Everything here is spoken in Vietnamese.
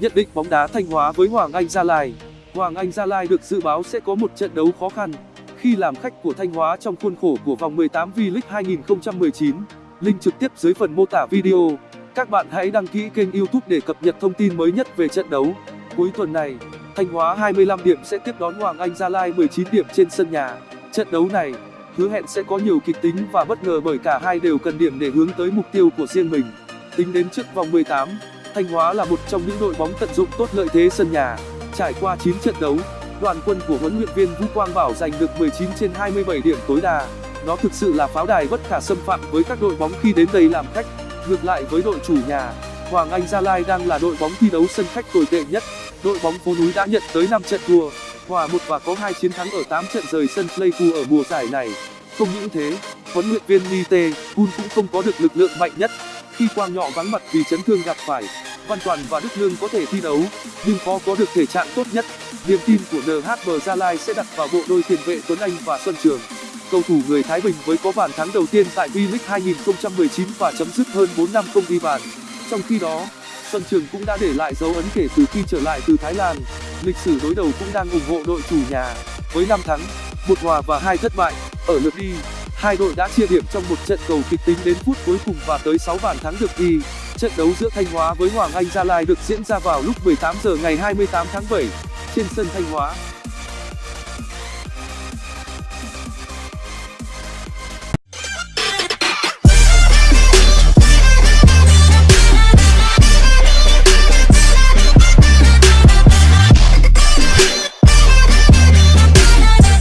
Nhận định bóng đá Thanh Hóa với Hoàng Anh Gia Lai Hoàng Anh Gia Lai được dự báo sẽ có một trận đấu khó khăn khi làm khách của Thanh Hóa trong khuôn khổ của vòng 18 V-League 2019. Link trực tiếp dưới phần mô tả video. Các bạn hãy đăng ký kênh YouTube để cập nhật thông tin mới nhất về trận đấu. Cuối tuần này, Thanh Hóa 25 điểm sẽ tiếp đón Hoàng Anh Gia Lai 19 điểm trên sân nhà. Trận đấu này hứa hẹn sẽ có nhiều kịch tính và bất ngờ bởi cả hai đều cần điểm để hướng tới mục tiêu của riêng mình. Tính đến trước vòng 18, Thanh Hóa là một trong những đội bóng tận dụng tốt lợi thế sân nhà. Trải qua 9 trận đấu, đoàn quân của huấn luyện viên Vũ Quang Bảo giành được 19 trên 27 điểm tối đa. Nó thực sự là pháo đài bất khả xâm phạm với các đội bóng khi đến đây làm khách. Ngược lại với đội chủ nhà, Hoàng Anh Gia Lai đang là đội bóng thi đấu sân khách tồi tệ nhất. Đội bóng phố núi đã nhận tới 5 trận thua, hòa một và có hai chiến thắng ở 8 trận rời sân Pleiku ở mùa giải này. Không những thế, huấn luyện viên Nite Kun cũng không có được lực lượng mạnh nhất khi Quang Nhọ vắng mặt vì chấn thương gặp phải. Văn Toàn và Đức Lương có thể thi đấu, nhưng khó có được thể trạng tốt nhất. Niềm tin của NHB Gia Lai sẽ đặt vào bộ đôi tiền vệ Tuấn Anh và Xuân Trường. Cầu thủ người Thái Bình với có bàn thắng đầu tiên tại V-League 2019 và chấm dứt hơn 4 năm không ghi bàn. Trong khi đó, Xuân Trường cũng đã để lại dấu ấn kể từ khi trở lại từ Thái Lan. Lịch sử đối đầu cũng đang ủng hộ đội chủ nhà, với 5 thắng, một hòa và hai thất bại. Ở lượt đi, hai đội đã chia điểm trong một trận cầu kịch tính đến phút cuối cùng và tới 6 bàn thắng được ghi. Trận đấu giữa Thanh Hóa với Hoàng Anh Gia Lai được diễn ra vào lúc 18 giờ ngày 28 tháng 7 trên sân Thanh Hóa.